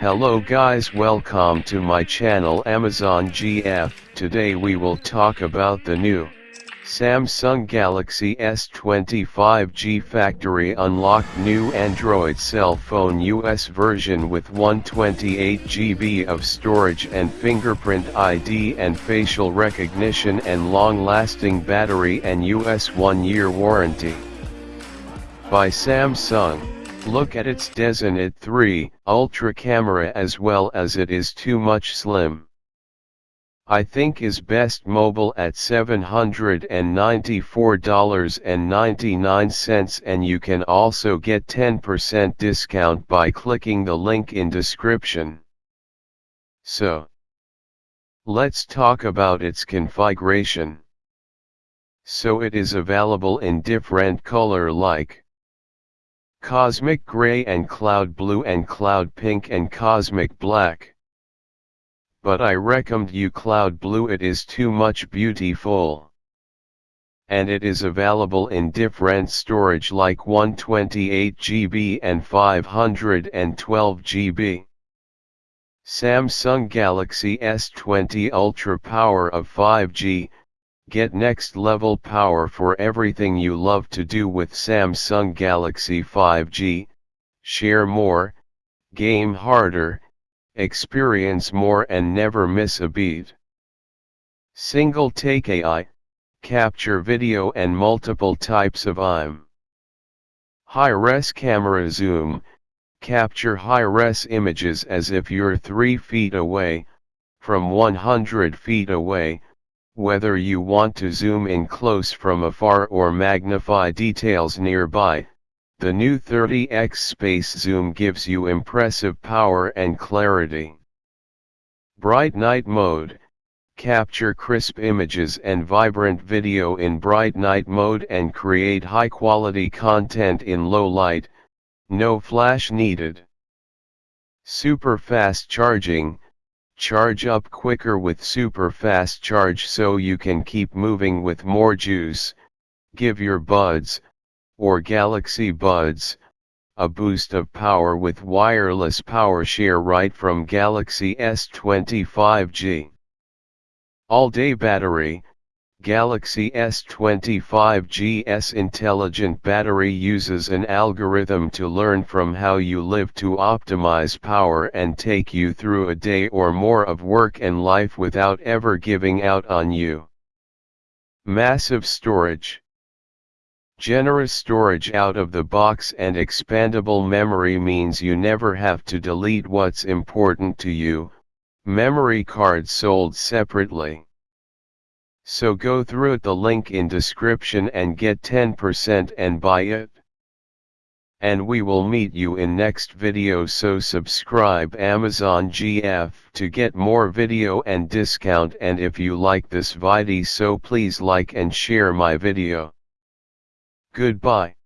Hello guys welcome to my channel Amazon GF. Today we will talk about the new Samsung Galaxy S25 5G factory unlocked new Android cell phone US version with 128GB of storage and fingerprint ID and facial recognition and long-lasting battery and US 1-year warranty. By Samsung. Look at its Designet 3 Ultra camera as well as it is too much slim. I think is best mobile at $794.99 and you can also get 10% discount by clicking the link in description. So, let's talk about its configuration. So it is available in different color like Cosmic Gray and Cloud Blue and Cloud Pink and Cosmic Black. But I recommend you Cloud Blue it is too much beautiful. And it is available in different storage like 128GB and 512GB. Samsung Galaxy S20 Ultra power of 5G, Get next level power for everything you love to do with Samsung Galaxy 5G, share more, game harder, experience more and never miss a beat. Single take AI, capture video and multiple types of IM. High-res camera zoom, capture high-res images as if you're 3 feet away, from 100 feet away, whether you want to zoom in close from afar or magnify details nearby, the new 30x space zoom gives you impressive power and clarity. Bright night mode, capture crisp images and vibrant video in bright night mode and create high quality content in low light, no flash needed. Super fast charging, Charge up quicker with super fast charge so you can keep moving with more juice, give your buds, or Galaxy Buds, a boost of power with wireless power share right from Galaxy S25G. All-day battery, Galaxy S25GS intelligent battery uses an algorithm to learn from how you live to optimize power and take you through a day or more of work and life without ever giving out on you. Massive storage. Generous storage out of the box and expandable memory means you never have to delete what's important to you, memory cards sold separately. So go through the link in description and get 10% and buy it. And we will meet you in next video so subscribe Amazon GF to get more video and discount and if you like this video so please like and share my video. Goodbye.